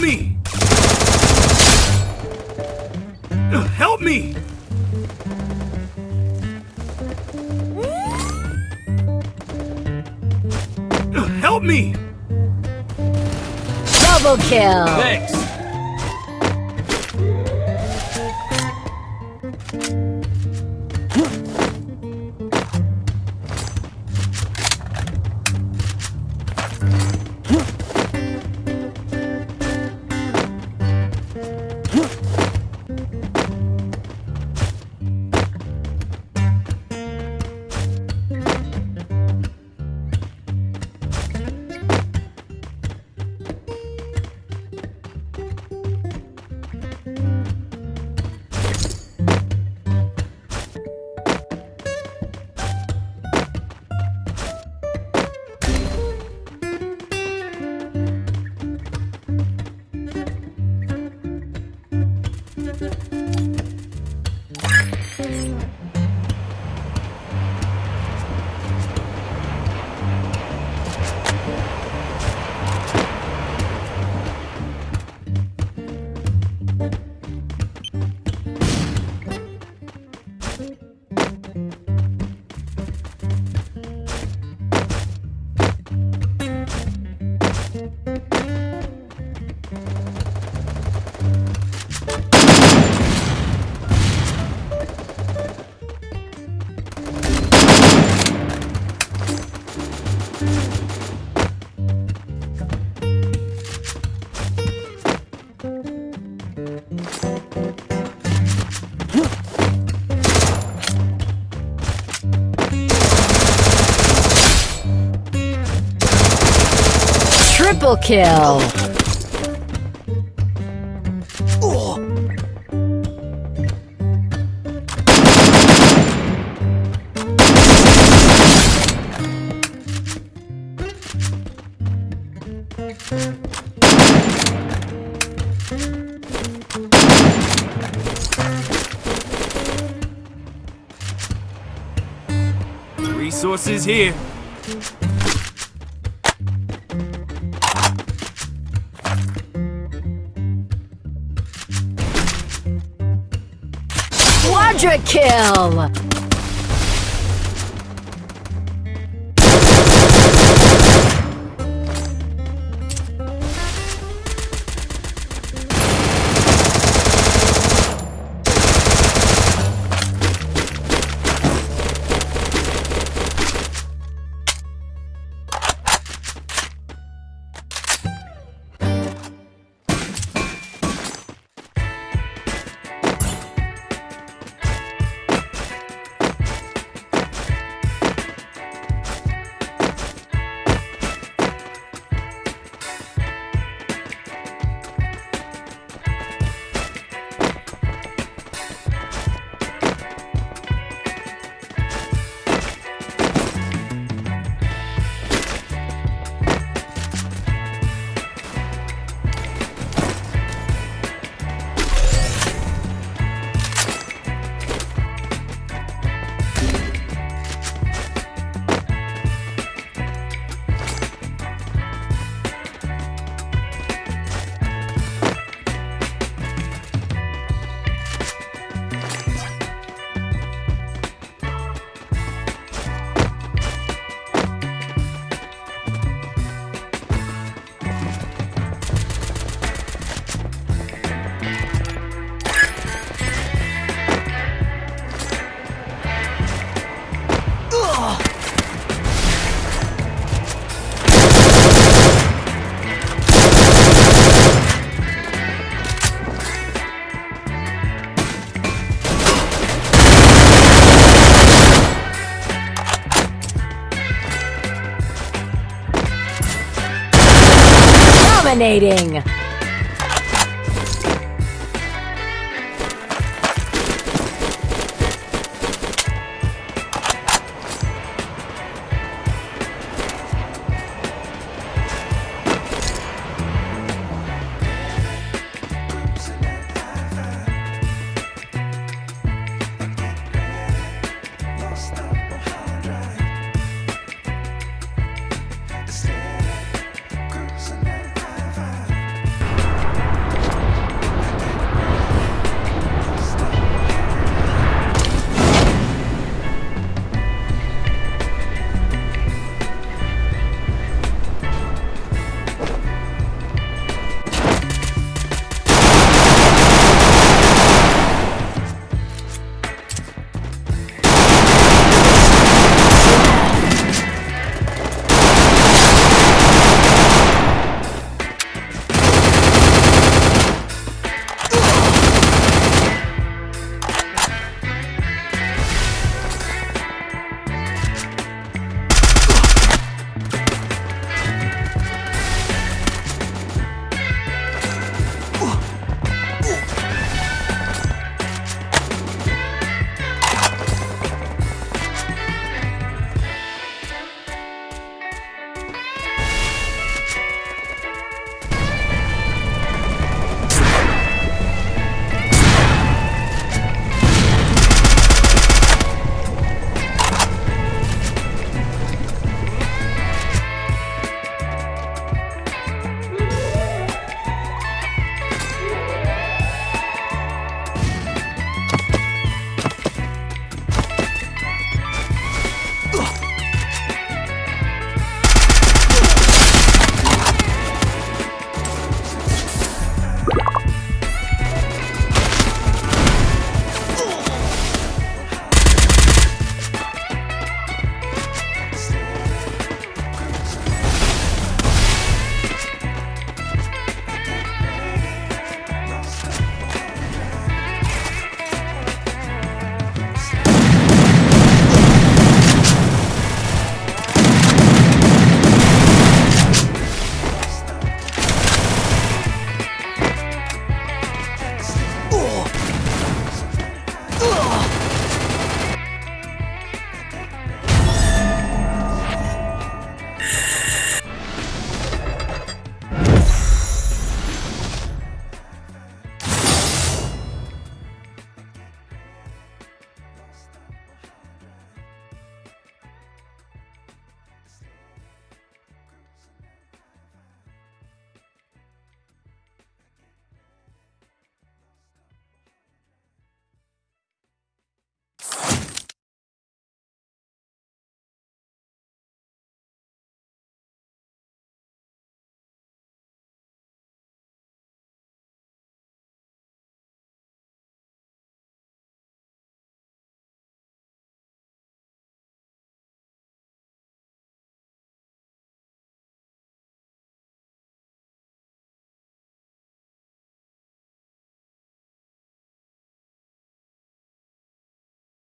Help me! Help me! Help me! Double kill! Thanks! Triple kill! Resources here. Quadra kill! Dominating!